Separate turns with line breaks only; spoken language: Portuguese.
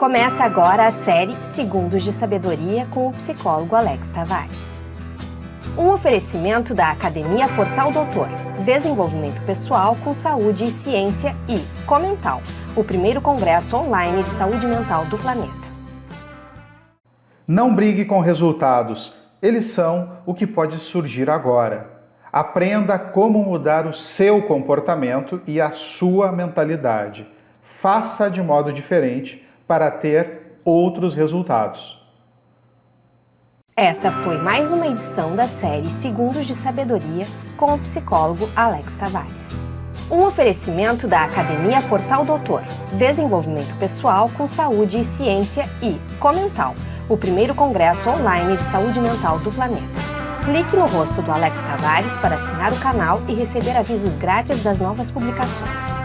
Começa agora a série Segundos de Sabedoria com o psicólogo Alex Tavares. Um oferecimento da Academia Portal Doutor, Desenvolvimento Pessoal com Saúde e Ciência e Comental, o primeiro congresso online de saúde mental do planeta.
Não brigue com resultados, eles são o que pode surgir agora. Aprenda como mudar o seu comportamento e a sua mentalidade. Faça de modo diferente para ter outros resultados.
Essa foi mais uma edição da série Segundos de Sabedoria com o psicólogo Alex Tavares. Um oferecimento da Academia Portal Doutor, Desenvolvimento Pessoal com Saúde e Ciência e Comental, o primeiro congresso online de saúde mental do planeta. Clique no rosto do Alex Tavares para assinar o canal e receber avisos grátis das novas publicações.